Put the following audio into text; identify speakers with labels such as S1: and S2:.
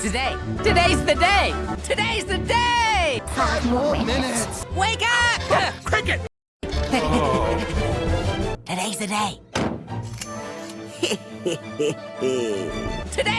S1: Today, Today's the day! Today's the day!
S2: Five more minutes.
S1: Wake up!
S3: Cricket!
S1: Today's the day! Today.